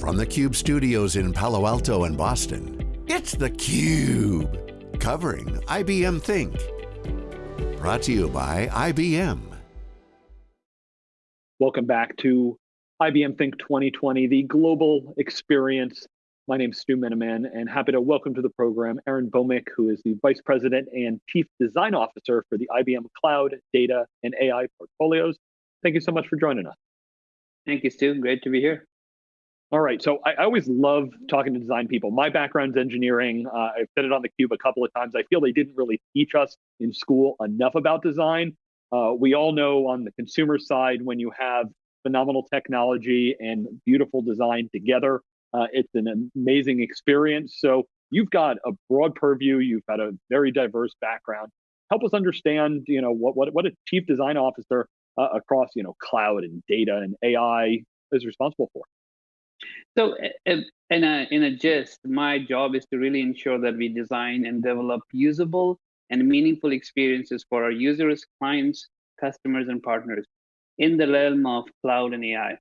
From the Cube studios in Palo Alto and Boston, it's theCUBE. Covering IBM Think. Brought to you by IBM. Welcome back to IBM Think 2020, the global experience. My name is Stu Miniman, and happy to welcome to the program Arin Bhowmick, who is the Vice President and Chief Design Officer for the IBM Cloud, Data, and AI portfolios. Thank you so much for joining us. Thank you, Stu. Great to be here. All right, so I, I, always love talking to design people. My background's engineering. Uh, I've said it on the cube a couple of times. I feel they didn't really teach us in school enough about design. Uh, we all know on the consumer side, when you have phenomenal technology and beautiful design together, uh, it's an amazing experience. So you've got a broad purview. You've got a very diverse background. Help us understand, you know, what what, what a chief design officer uh, across, you know, cloud and data and AI is responsible for. So in a, in a gist, my job is to really ensure that we design and develop usable and meaningful experiences for our users, clients, customers, and partners in the realm of cloud and AI.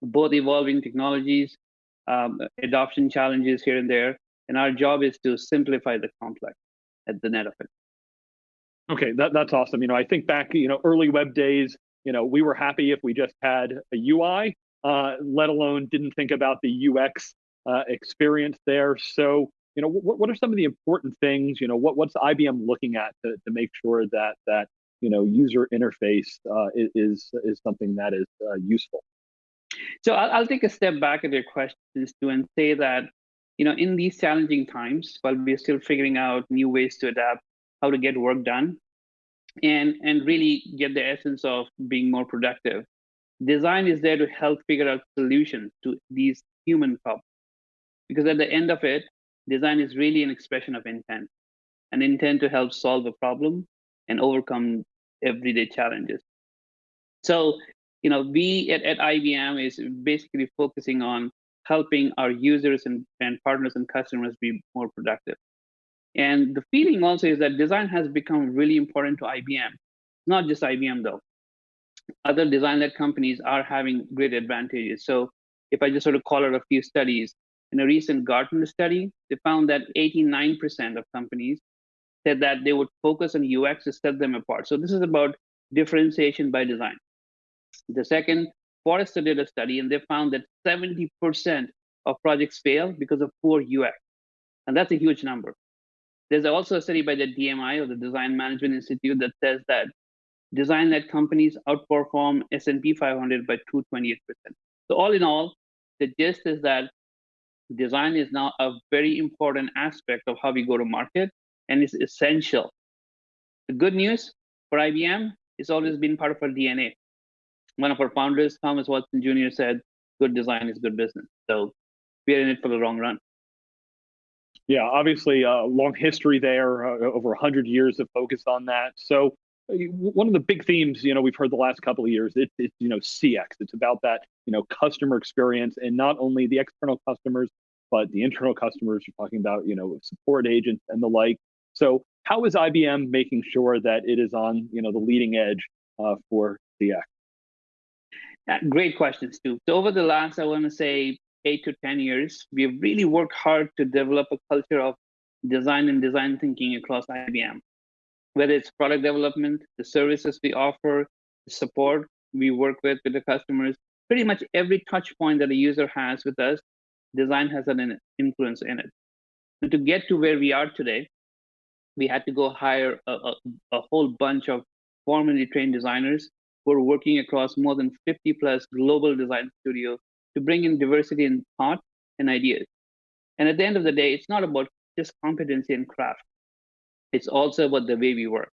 Both evolving technologies, um, adoption challenges here and there, and our job is to simplify the complex at the net of it. Okay, that, that's awesome. You know, I think back, you know, early web days, you know, we were happy if we just had a UI uh, let alone didn't think about the UX uh, experience there. So, you know, what, what are some of the important things? You know, what, what's IBM looking at to, to make sure that that you know user interface uh, is is something that is uh, useful? So I'll, I'll, take a step back at your questions too and say that you know in these challenging times, while we're still figuring out new ways to adapt, how to get work done, and and really get the essence of being more productive design is there to help figure out solutions to these human problems. Because at the end of it, design is really an expression of intent, an intent to help solve a problem and overcome everyday challenges. So, you know, we at, at IBM is basically focusing on helping our users and, and partners and customers be more productive. And the feeling also is that design has become really important to IBM. Not just IBM though other design-led companies are having great advantages. So if I just sort of call out a few studies, in a recent Gartner study, they found that 89% of companies said that they would focus on UX to set them apart. So this is about differentiation by design. The second, Forrester did a study and they found that 70% of projects fail because of poor UX. And that's a huge number. There's also a study by the DMI or the Design Management Institute that says that design-led companies outperform S&P 500 by 228%. So all in all, the gist is that design is now a very important aspect of how we go to market and it's essential. The good news for IBM, it's always been part of our DNA. One of our founders, Thomas Watson Jr. said, good design is good business. So we're in it for the long run. Yeah, obviously a long history there, uh, over 100 years of focus on that. So one of the big themes you know we've heard the last couple of years it, it's you know cx it's about that you know customer experience and not only the external customers but the internal customers. You're talking about you know support agents and the like. So how is ibm making sure that it is on you know the leading edge uh, for cx uh, great questions too so over the last i want to say eight to ten years we've really worked hard to develop a culture of design and design thinking across ibm whether it's product development, the services we offer, the support we work with with the customers, pretty much every touch point that a user has with us, design has an influence in it. And to get to where we are today, we had to go hire a, a, a whole bunch of formally trained designers who are working across more than 50 plus global design studios to bring in diversity in thought and ideas. And at the end of the day, it's not about just competency and craft it's also about the way we work.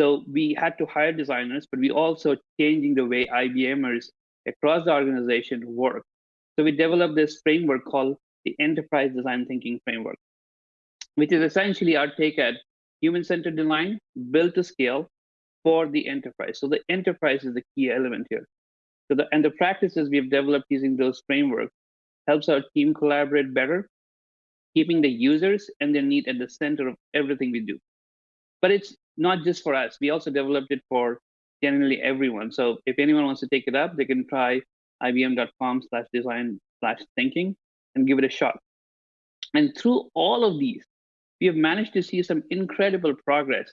So we had to hire designers, but we also changing the way IBMers across the organization work. So we developed this framework called the Enterprise Design Thinking Framework, which is essentially our take at human-centered design built to scale for the enterprise. So the enterprise is the key element here. So the and the practices we've developed using those frameworks helps our team collaborate better keeping the users and their need at the center of everything we do. But it's not just for us. We also developed it for generally everyone. So if anyone wants to take it up, they can try ibm.com slash design slash thinking and give it a shot. And through all of these, we have managed to see some incredible progress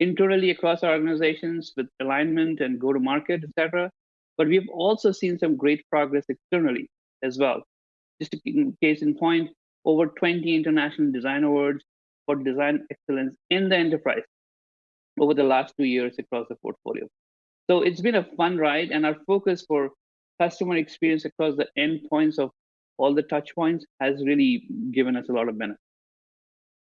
internally across our organizations with alignment and go to market, etc. But we've also seen some great progress externally as well. Just a case in point, over 20 international design awards for design excellence in the enterprise over the last two years across the portfolio. So it's been a fun ride, and our focus for customer experience across the endpoints of all the touch points has really given us a lot of benefit.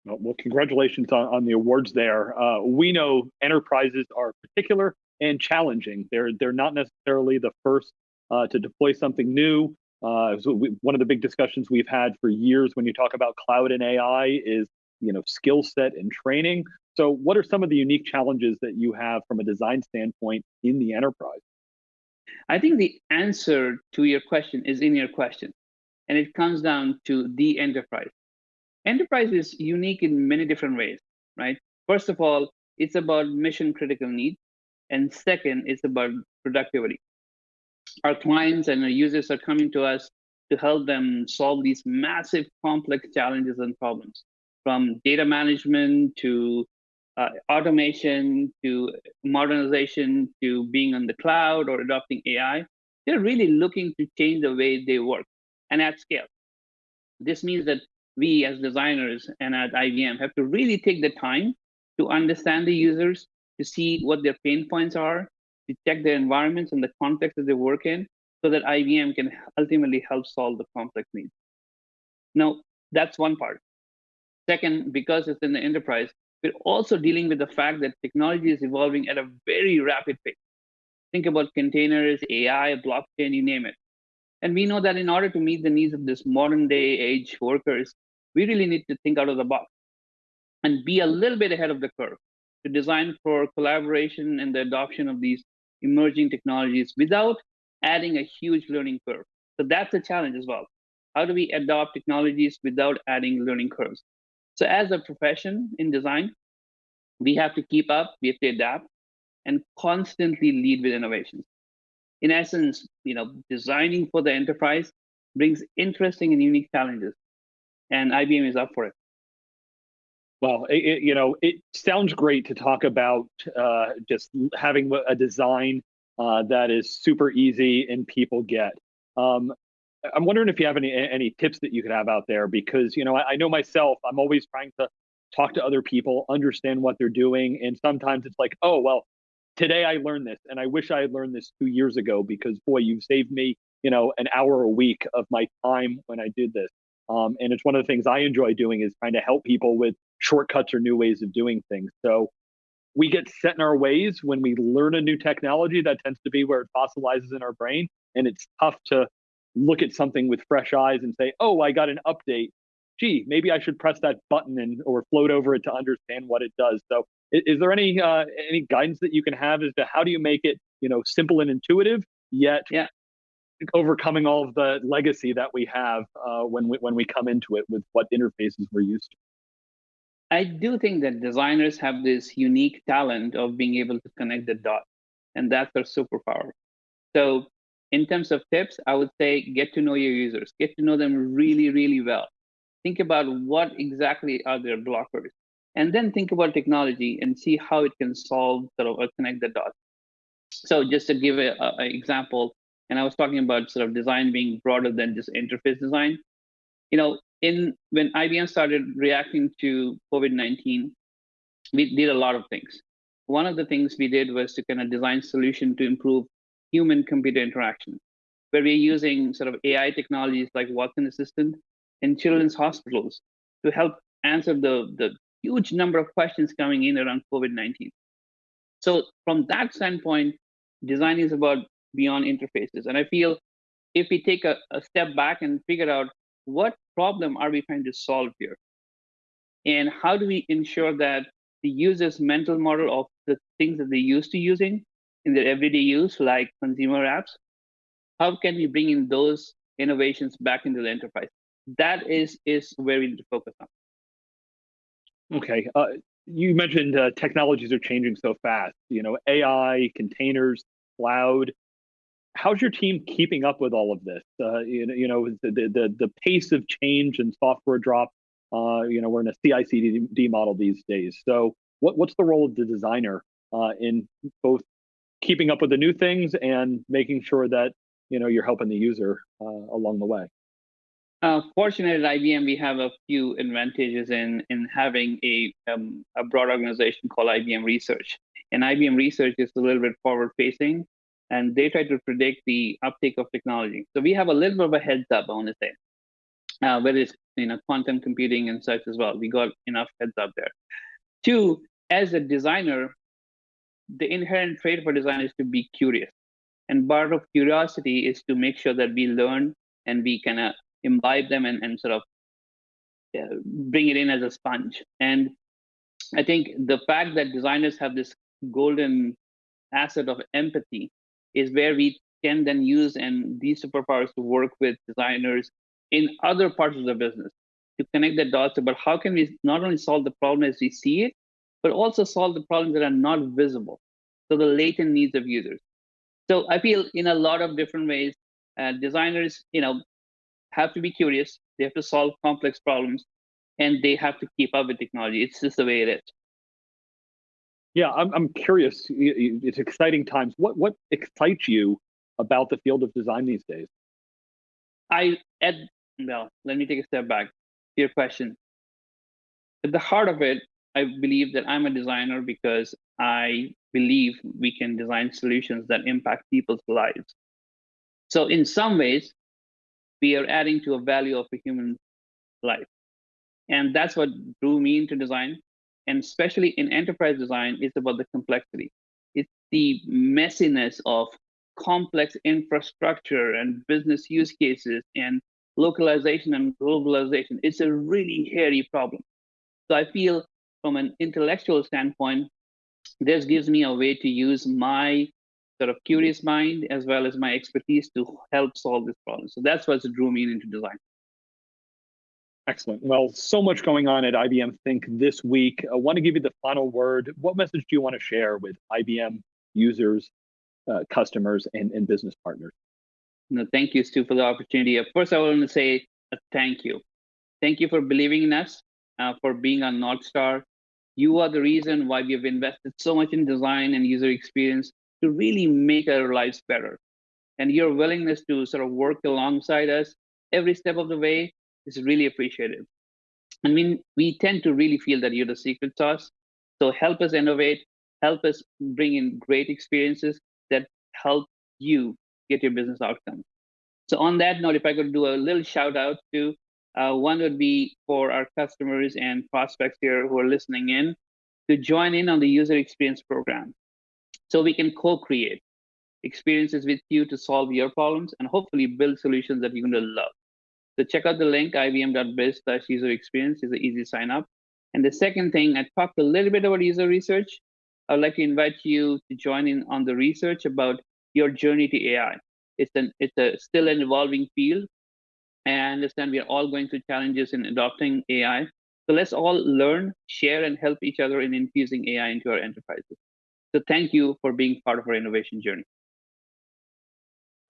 Well, congratulations on, on the awards there. Uh, we know enterprises are particular and challenging. They're they're not necessarily the first uh, to deploy something new. Uh, so we, one of the big discussions we've had for years when you talk about cloud and AI is you know skill set and training. So, what are some of the unique challenges that you have from a design standpoint in the enterprise? I think the answer to your question is in your question, and it comes down to the enterprise. Enterprise is unique in many different ways, right? First of all, it's about mission critical needs. And second, it's about productivity. Our clients and our users are coming to us to help them solve these massive complex challenges and problems from data management to uh, automation to modernization to being on the cloud or adopting AI. They're really looking to change the way they work and at scale. This means that we as designers and at IBM have to really take the time to understand the users, to see what their pain points are, check their environments and the context that they work in, so that IBM can ultimately help solve the complex needs. Now, that's one part. Second, because it's in the enterprise, we're also dealing with the fact that technology is evolving at a very rapid pace. Think about containers, AI, blockchain, you name it. And we know that in order to meet the needs of this modern day age workers, we really need to think out of the box and be a little bit ahead of the curve to design for collaboration and the adoption of these emerging technologies without adding a huge learning curve. So that's a challenge as well. How do we adopt technologies without adding learning curves? So as a profession in design, we have to keep up, we have to adapt, and constantly lead with innovations. In essence, you know, designing for the enterprise brings interesting and unique challenges and IBM is up for it. Well, it, it, you know, it sounds great to talk about uh, just having a design uh, that is super easy and people get. Um, I'm wondering if you have any any tips that you could have out there because you know I, I know myself I'm always trying to talk to other people, understand what they're doing, and sometimes it's like, oh well, today I learned this, and I wish I had learned this two years ago because boy, you've saved me you know an hour a week of my time when I did this. Um, and it's one of the things I enjoy doing is trying to help people with shortcuts or new ways of doing things. So we get set in our ways when we learn a new technology. That tends to be where it fossilizes in our brain. And it's tough to look at something with fresh eyes and say, oh, I got an update. Gee, maybe I should press that button and or float over it to understand what it does. So is, is there any uh, any guidance that you can have as to how do you make it, you know, simple and intuitive, yet yeah overcoming all of the legacy that we have uh, when we when we come into it with what interfaces we're used to. I do think that designers have this unique talent of being able to connect the dots, and that's their superpower. So, in terms of tips, I would say get to know your users, get to know them really, really well. Think about what exactly are their blockers, and then think about technology and see how it can solve sort of or connect the dots. So, just to give an example, and I was talking about sort of design being broader than just interface design. You know, in when IBM started reacting to COVID-19, we did a lot of things. One of the things we did was to kind of design solution to improve human computer interaction, where we're using sort of AI technologies like Watson Assistant in children's hospitals to help answer the, the huge number of questions coming in around COVID-19. So from that standpoint, design is about beyond interfaces. And I feel if we take a, a step back and figure out what problem are we trying to solve here? And how do we ensure that the user's mental model of the things that they're used to using in their everyday use, like consumer apps, how can we bring in those innovations back into the enterprise? That is is where we need to focus on. Okay, uh, you mentioned uh, technologies are changing so fast. You know, AI, containers, cloud how's your team keeping up with all of this? Uh, you know, you know the, the the pace of change and software drop. Uh, you know, we're in a CI/CD model these days. So, what what's the role of the designer uh, in both keeping up with the new things and making sure that you know you're helping the user uh, along the way? Uh, fortunately, at IBM, we have a few advantages in in having a um, a broad organization called IBM Research. And IBM Research is a little bit forward facing, and they try to predict the uptake of technology. So we have a little bit of a heads up, I want to say, uh, whether it's you know quantum computing and such as well. We got enough heads up there. Two, as a designer, the inherent trait for a designer is to be curious, and part of curiosity is to make sure that we learn and we kind of imbibe them and, and sort of uh, bring it in as a sponge. And I think the fact that designers have this golden asset of empathy is where we can then use and these superpowers to work with designers in other parts of the business to connect the dots about how can we not only solve the problem as we see it, but also solve the problems that are not visible. So the latent needs of users. So I feel in a lot of different ways, uh, designers, you know, have to be curious. They have to solve complex problems, and they have to keep up with technology. It's just the way it is. Yeah, I'm, I'm curious. It's exciting times. What what excites you about the field of design these days? I at well, let me take a step back. Your question. At the heart of it, I believe that I'm a designer because I believe we can design solutions that impact people's lives. So in some ways, we are adding to a value of a human life. And that's what drew me into design. And especially in enterprise design, it's about the complexity. It's the messiness of complex infrastructure and business use cases and localization and globalization. It's a really hairy problem. So I feel from an intellectual standpoint, this gives me a way to use my sort of curious mind as well as my expertise to help solve this problem. So that's what drew me into design. Excellent. Well, so much going on at IBM Think this week. I want to give you the final word. What message do you want to share with IBM users, uh, customers, and, and business partners? No, thank you, Stu, for the opportunity. First, I want to say a thank you. Thank you for believing in us, uh, for being our North Star. You are the reason why we have invested so much in design and user experience to really make our lives better. And your willingness to sort of work alongside us every step of the way is really appreciated. I mean, we tend to really feel that you're the secret sauce. So help us innovate, help us bring in great experiences that help you get your business outcomes. So on that note, if I could do a little shout out to uh, one would be for our customers and prospects here who are listening in to join in on the user experience program. So we can co-create experiences with you to solve your problems and hopefully build solutions that you're going to love. So check out the link, ibm.biz slash uh, user experience is an easy sign up. And the second thing, I talked a little bit about user research. I would like to invite you to join in on the research about your journey to AI. It's an it's a still an evolving field. And I understand we are all going through challenges in adopting AI. So let's all learn, share, and help each other in infusing AI into our enterprises. So thank you for being part of our innovation journey.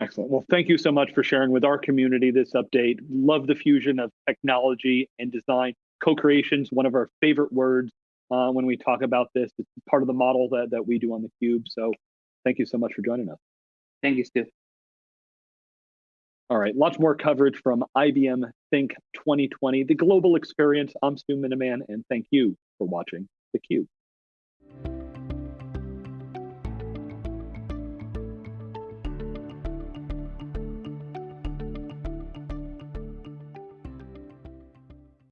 Excellent. Well, thank you so much for sharing with our community this update. Love the fusion of technology and design. Co-creation is one of our favorite words uh, when we talk about this. It's part of the model that, that we do on the Cube. So thank you so much for joining us. Thank you, Stu. All right, lots more coverage from IBM Think 2020, the global experience. I'm Stu Miniman, and thank you for watching theCUBE.